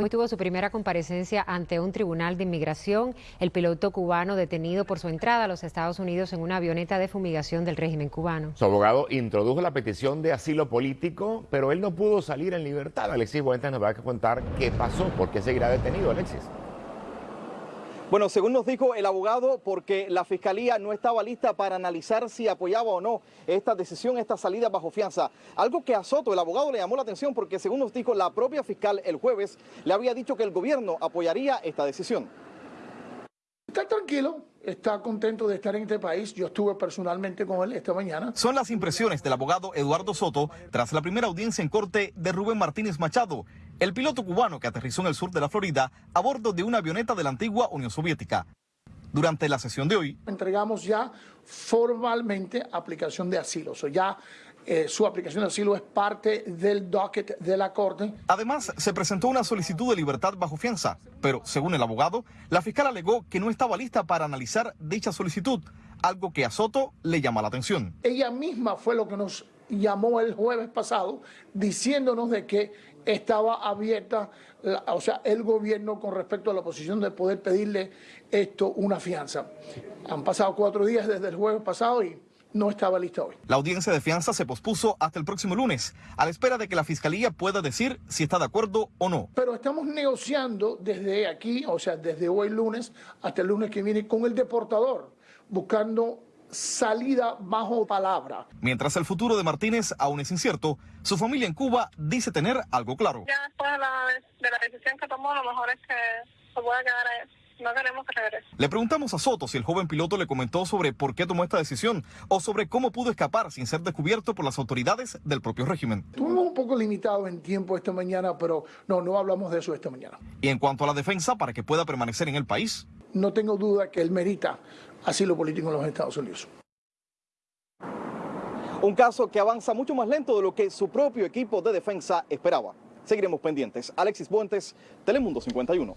Hoy tuvo su primera comparecencia ante un tribunal de inmigración, el piloto cubano detenido por su entrada a los Estados Unidos en una avioneta de fumigación del régimen cubano. Su abogado introdujo la petición de asilo político, pero él no pudo salir en libertad. Alexis Buentes nos va a contar qué pasó, por qué seguirá detenido, Alexis. Bueno, según nos dijo el abogado, porque la fiscalía no estaba lista para analizar si apoyaba o no esta decisión, esta salida bajo fianza. Algo que a Soto, el abogado, le llamó la atención porque según nos dijo la propia fiscal el jueves, le había dicho que el gobierno apoyaría esta decisión. Está tranquilo, está contento de estar en este país. Yo estuve personalmente con él esta mañana. Son las impresiones del abogado Eduardo Soto tras la primera audiencia en corte de Rubén Martínez Machado, el piloto cubano que aterrizó en el sur de la Florida a bordo de una avioneta de la antigua Unión Soviética. Durante la sesión de hoy, entregamos ya formalmente aplicación de asilo. O ya eh, su aplicación de asilo es parte del docket de la Corte. Además, se presentó una solicitud de libertad bajo fianza, pero según el abogado, la fiscal alegó que no estaba lista para analizar dicha solicitud, algo que a Soto le llama la atención. Ella misma fue lo que nos llamó el jueves pasado diciéndonos de que estaba abierta, o sea, el gobierno con respecto a la posición de poder pedirle esto una fianza. Han pasado cuatro días desde el jueves pasado y no estaba lista hoy. La audiencia de fianza se pospuso hasta el próximo lunes, a la espera de que la Fiscalía pueda decir si está de acuerdo o no. Pero estamos negociando desde aquí, o sea, desde hoy lunes hasta el lunes que viene con el deportador, buscando salida bajo palabra. Mientras el futuro de Martínez aún es incierto, su familia en Cuba dice tener algo claro. Ya después de la, de la decisión que tomó, lo mejor es que se pueda quedar ahí. No queremos que regrese. Le preguntamos a Soto si el joven piloto le comentó sobre por qué tomó esta decisión o sobre cómo pudo escapar sin ser descubierto por las autoridades del propio régimen. Estuvimos un poco limitados en tiempo esta mañana, pero no, no hablamos de eso esta mañana. Y en cuanto a la defensa, para que pueda permanecer en el país. No tengo duda que él merita asilo político en los Estados Unidos. Un caso que avanza mucho más lento de lo que su propio equipo de defensa esperaba. Seguiremos pendientes. Alexis Buentes, Telemundo 51.